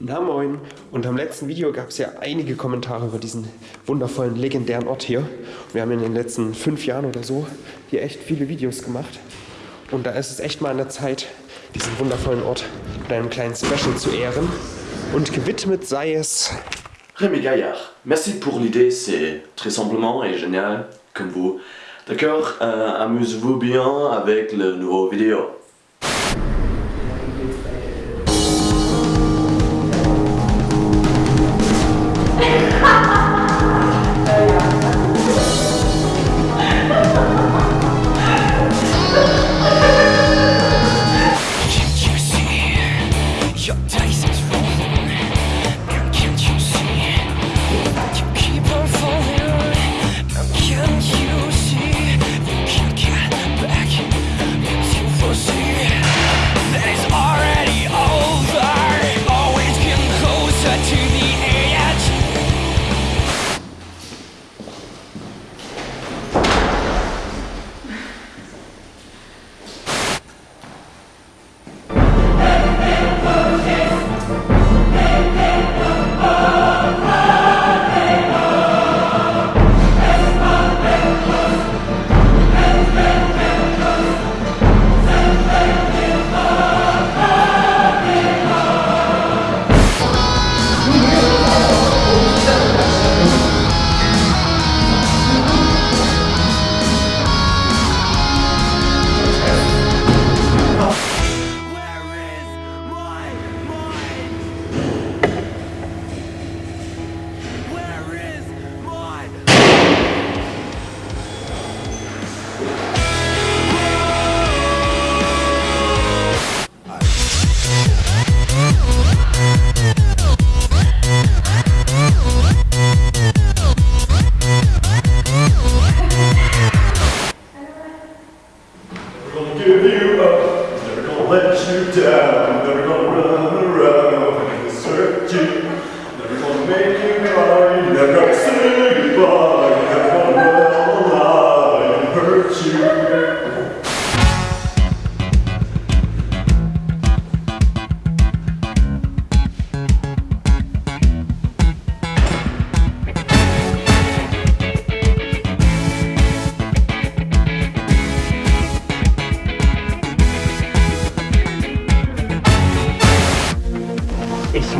moin. Und am letzten Video gab es ja einige Kommentare über diesen wundervollen, legendären Ort hier. Wir haben in den letzten fünf Jahren oder so hier echt viele Videos gemacht. Und da ist es echt mal an der Zeit, diesen wundervollen Ort mit einem kleinen Special zu ehren. Und gewidmet sei es... Rémi Gaillard, merci pour l'idée, c'est très simplement et génial comme vous. D'accord, euh, amusez-vous bien avec le nouveau vidéo. Ich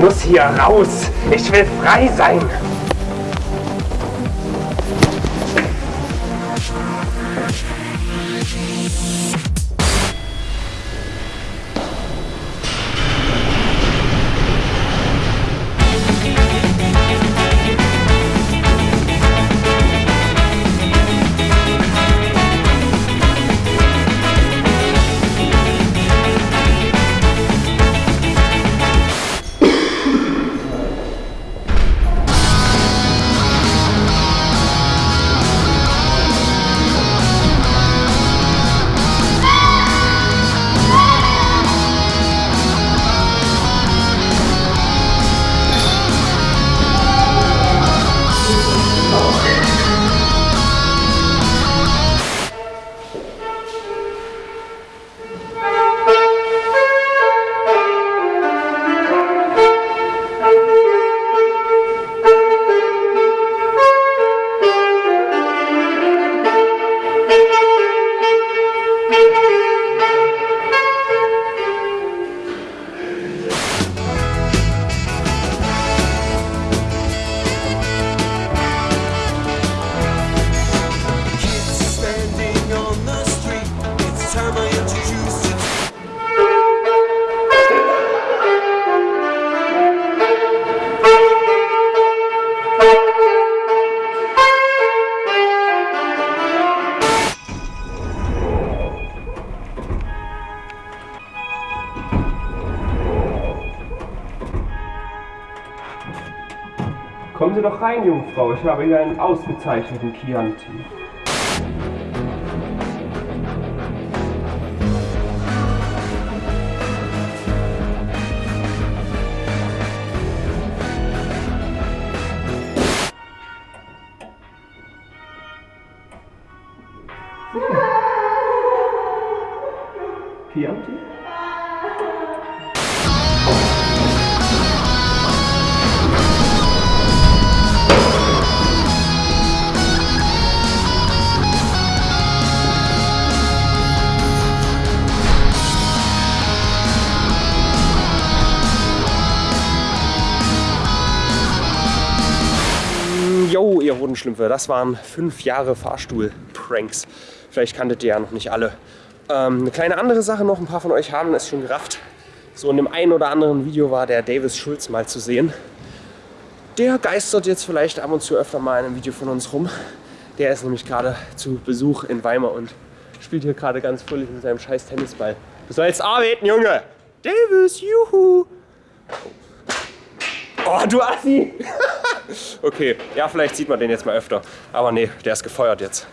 muss hier raus. Ich will frei sein. Kommen Sie doch rein, Jungfrau. Ich habe hier einen ausgezeichneten Chianti. Chianti? Yo, ihr roten Schlümpfe, das waren fünf Jahre Fahrstuhl-Pranks. Vielleicht kanntet ihr ja noch nicht alle. Ähm, eine kleine andere Sache noch, ein paar von euch haben es schon gerafft. So in dem einen oder anderen Video war der Davis Schulz mal zu sehen. Der geistert jetzt vielleicht ab und zu öfter mal in einem Video von uns rum. Der ist nämlich gerade zu Besuch in Weimar und spielt hier gerade ganz fröhlich mit seinem scheiß Tennisball. Du sollst arbeiten, Junge! Davis, juhu! Oh, du Assi! okay, ja, vielleicht sieht man den jetzt mal öfter. Aber nee, der ist gefeuert jetzt.